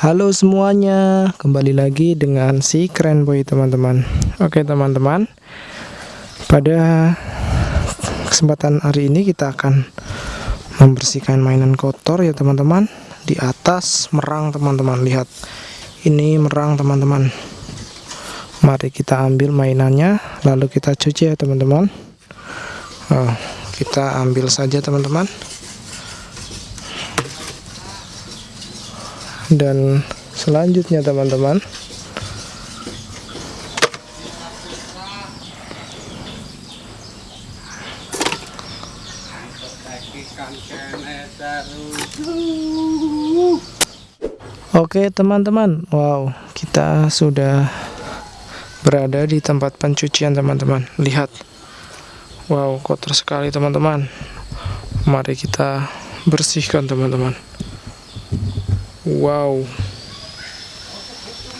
Halo semuanya, kembali lagi dengan si keren boy teman-teman. Oke teman-teman, pada kesempatan hari ini kita akan membersihkan mainan kotor ya teman-teman di atas merang teman-teman. Lihat, ini merang teman-teman. Mari kita ambil mainannya, lalu kita cuci ya teman-teman. Oh, kita ambil saja teman-teman. Dan selanjutnya teman-teman. Oke teman-teman. Wow kita sudah berada di tempat pencucian teman-teman. Lihat. Wow kotor sekali teman-teman. Mari kita bersihkan teman-teman Wow.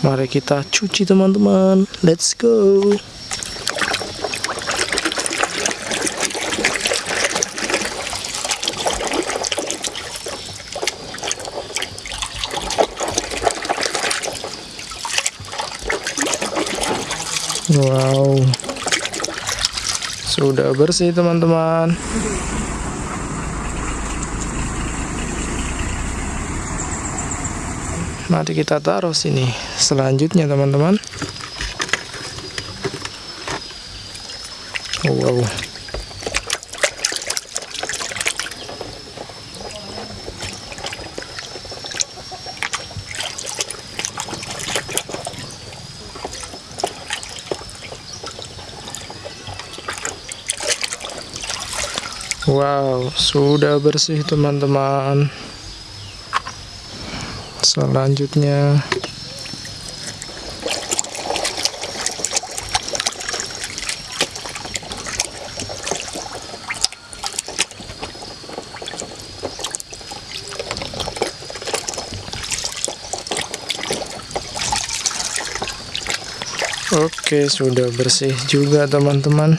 Mari kita cuci teman-teman. Let's go. Wow. Sudah bersih teman-teman. Mari kita taruh sini. Selanjutnya teman-teman. Wow. Wow, sudah bersih teman-teman selanjutnya Oke sudah bersih juga teman-teman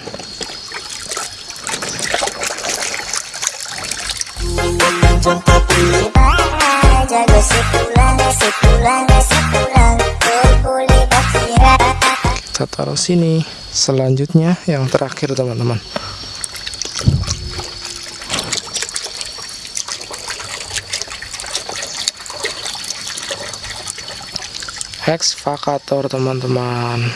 kita taruh sini. Selanjutnya yang terakhir teman-teman. Excavator teman-teman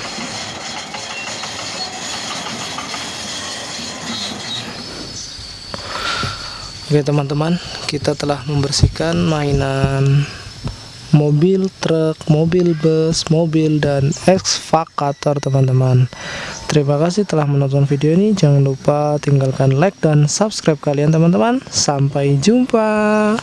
Oke teman-teman kita telah membersihkan mainan mobil truk, mobil bus, mobil dan excavator teman-teman. Terima kasih telah menonton video ini. Jangan lupa tinggalkan like dan subscribe kalian teman-teman. Sampai jumpa